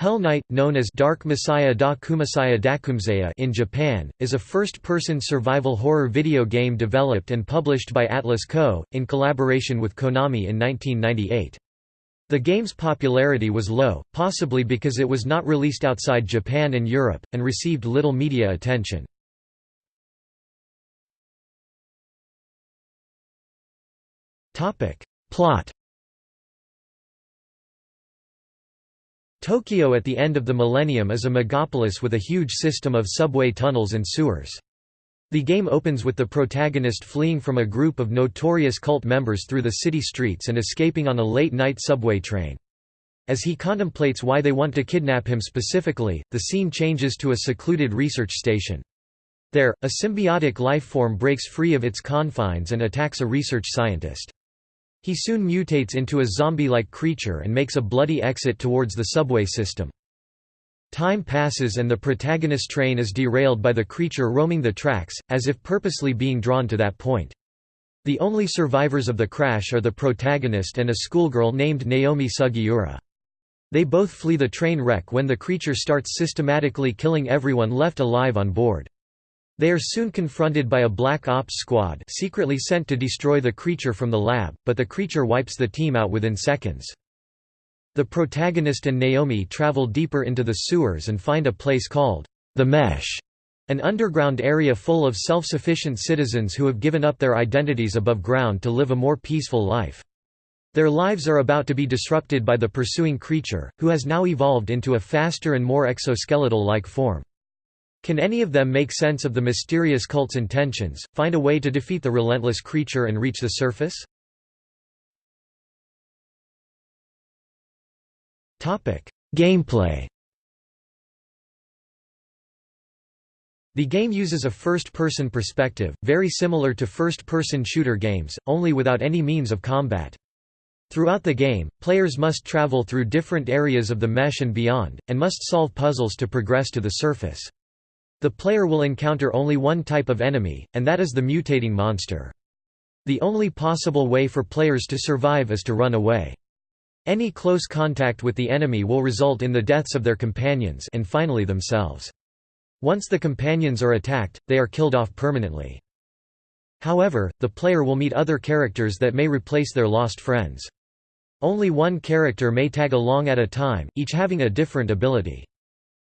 Hell Night, known as Dark Messiah da Kumasaya Dakumseya in Japan, is a first-person survival horror video game developed and published by Atlas Co., in collaboration with Konami in 1998. The game's popularity was low, possibly because it was not released outside Japan and Europe, and received little media attention. Plot Tokyo at the end of the millennium is a megapolis with a huge system of subway tunnels and sewers. The game opens with the protagonist fleeing from a group of notorious cult members through the city streets and escaping on a late-night subway train. As he contemplates why they want to kidnap him specifically, the scene changes to a secluded research station. There, a symbiotic life form breaks free of its confines and attacks a research scientist. He soon mutates into a zombie-like creature and makes a bloody exit towards the subway system. Time passes and the protagonist train is derailed by the creature roaming the tracks, as if purposely being drawn to that point. The only survivors of the crash are the protagonist and a schoolgirl named Naomi Sugiura. They both flee the train wreck when the creature starts systematically killing everyone left alive on board. They are soon confronted by a Black Ops squad secretly sent to destroy the creature from the lab, but the creature wipes the team out within seconds. The protagonist and Naomi travel deeper into the sewers and find a place called the Mesh, an underground area full of self-sufficient citizens who have given up their identities above ground to live a more peaceful life. Their lives are about to be disrupted by the pursuing creature, who has now evolved into a faster and more exoskeletal-like form. Can any of them make sense of the mysterious cult's intentions, find a way to defeat the relentless creature and reach the surface? Gameplay The game uses a first-person perspective, very similar to first-person shooter games, only without any means of combat. Throughout the game, players must travel through different areas of the mesh and beyond, and must solve puzzles to progress to the surface. The player will encounter only one type of enemy, and that is the mutating monster. The only possible way for players to survive is to run away. Any close contact with the enemy will result in the deaths of their companions and finally themselves. Once the companions are attacked, they are killed off permanently. However, the player will meet other characters that may replace their lost friends. Only one character may tag along at a time, each having a different ability.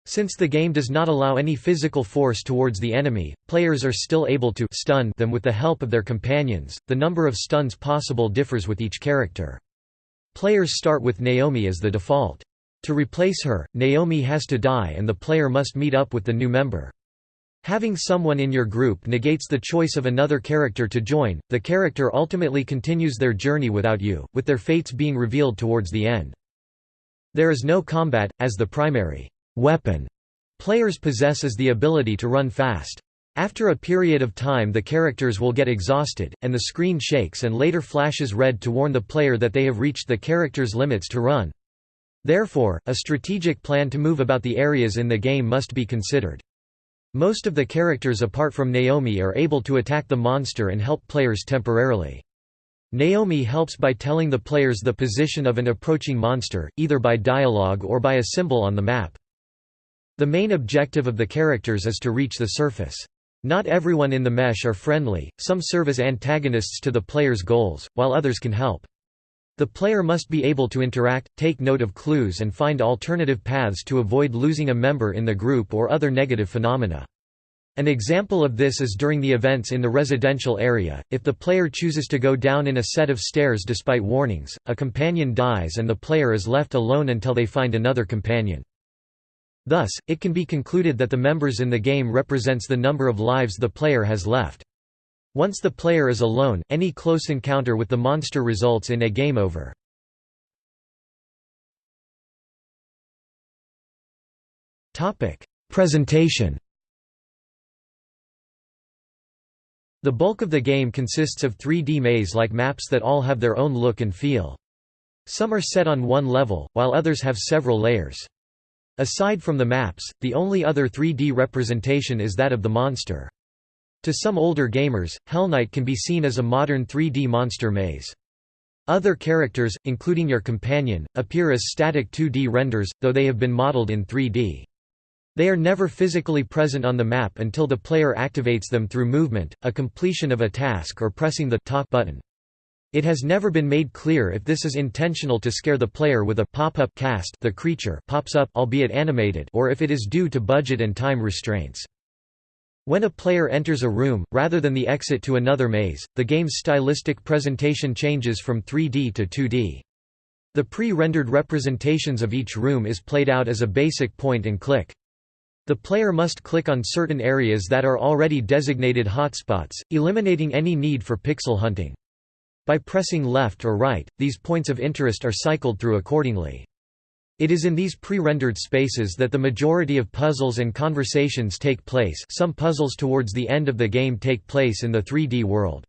Since the game does not allow any physical force towards the enemy, players are still able to stun them with the help of their companions. The number of stuns possible differs with each character. Players start with Naomi as the default. To replace her, Naomi has to die and the player must meet up with the new member. Having someone in your group negates the choice of another character to join, the character ultimately continues their journey without you, with their fates being revealed towards the end. There is no combat, as the primary weapon players possess is the ability to run fast. After a period of time the characters will get exhausted, and the screen shakes and later flashes red to warn the player that they have reached the character's limits to run. Therefore, a strategic plan to move about the areas in the game must be considered. Most of the characters apart from Naomi are able to attack the monster and help players temporarily. Naomi helps by telling the players the position of an approaching monster, either by dialogue or by a symbol on the map. The main objective of the characters is to reach the surface. Not everyone in the mesh are friendly, some serve as antagonists to the player's goals, while others can help. The player must be able to interact, take note of clues and find alternative paths to avoid losing a member in the group or other negative phenomena. An example of this is during the events in the residential area, if the player chooses to go down in a set of stairs despite warnings, a companion dies and the player is left alone until they find another companion. Thus, it can be concluded that the members in the game represents the number of lives the player has left. Once the player is alone, any close encounter with the monster results in a game over. Presentation The bulk of the game consists of 3D maze-like maps that all have their own look and feel. Some are set on one level, while others have several layers. Aside from the maps, the only other 3D representation is that of the monster. To some older gamers, Hell Night can be seen as a modern 3D monster maze. Other characters, including your companion, appear as static 2D renders, though they have been modeled in 3D. They are never physically present on the map until the player activates them through movement, a completion of a task or pressing the talk button. It has never been made clear if this is intentional to scare the player with a pop-up cast the creature pops up albeit animated or if it is due to budget and time restraints. When a player enters a room, rather than the exit to another maze, the game's stylistic presentation changes from 3D to 2D. The pre-rendered representations of each room is played out as a basic point-and-click. The player must click on certain areas that are already designated hotspots, eliminating any need for pixel hunting. By pressing left or right, these points of interest are cycled through accordingly. It is in these pre-rendered spaces that the majority of puzzles and conversations take place some puzzles towards the end of the game take place in the 3D world.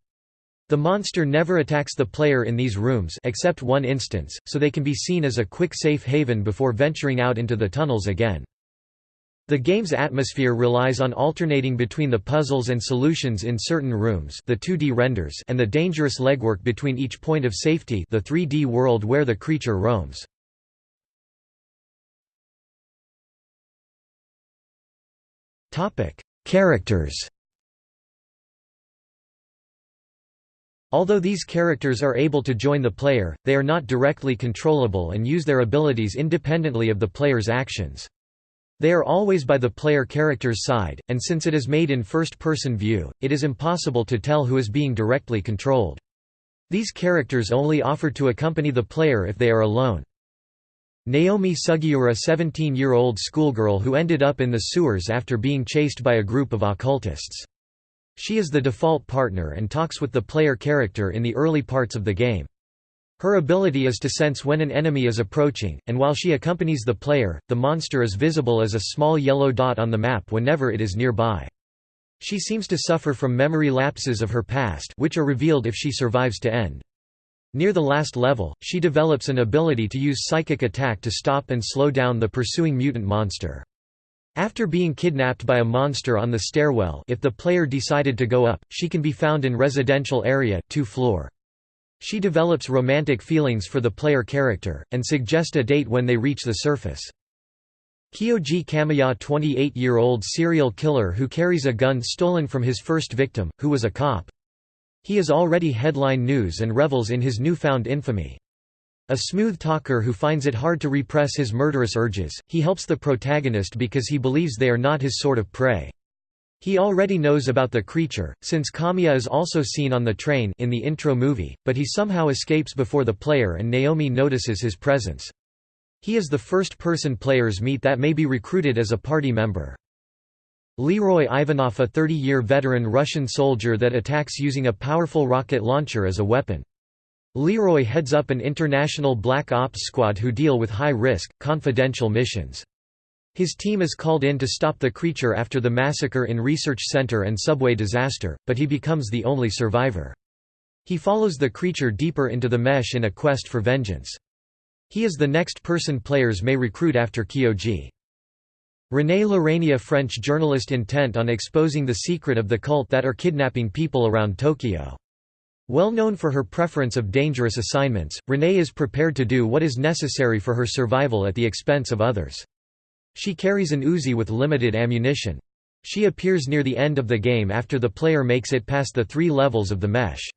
The monster never attacks the player in these rooms except one instance, so they can be seen as a quick safe haven before venturing out into the tunnels again. The game's atmosphere relies on alternating between the puzzles and solutions in certain rooms the 2D renders and the dangerous legwork between each point of safety the 3D world where the creature roams. Characters Although these characters are able to join the player, they are not directly controllable and use their abilities independently of the player's actions. They are always by the player character's side, and since it is made in first-person view, it is impossible to tell who is being directly controlled. These characters only offer to accompany the player if they are alone. Naomi Sugiura 17-year-old schoolgirl who ended up in the sewers after being chased by a group of occultists. She is the default partner and talks with the player character in the early parts of the game. Her ability is to sense when an enemy is approaching, and while she accompanies the player, the monster is visible as a small yellow dot on the map whenever it is nearby. She seems to suffer from memory lapses of her past which are revealed if she survives to end. Near the last level, she develops an ability to use psychic attack to stop and slow down the pursuing mutant monster. After being kidnapped by a monster on the stairwell if the player decided to go up, she can be found in residential area, 2 floor. She develops romantic feelings for the player character, and suggest a date when they reach the surface. Kyoji Kamiya 28-year-old serial killer who carries a gun stolen from his first victim, who was a cop. He is already headline news and revels in his newfound infamy. A smooth talker who finds it hard to repress his murderous urges, he helps the protagonist because he believes they are not his sort of prey. He already knows about the creature, since Kamiya is also seen on the train in the intro movie, but he somehow escapes before the player and Naomi notices his presence. He is the first person players meet that may be recruited as a party member. Leroy Ivanov a 30-year veteran Russian soldier that attacks using a powerful rocket launcher as a weapon. Leroy heads up an international Black Ops squad who deal with high-risk, confidential missions. His team is called in to stop the creature after the massacre in Research Center and subway disaster, but he becomes the only survivor. He follows the creature deeper into the mesh in a quest for vengeance. He is the next person players may recruit after Kyoji. René Lorania French journalist intent on exposing the secret of the cult that are kidnapping people around Tokyo. Well known for her preference of dangerous assignments, René is prepared to do what is necessary for her survival at the expense of others. She carries an Uzi with limited ammunition. She appears near the end of the game after the player makes it past the three levels of the mesh.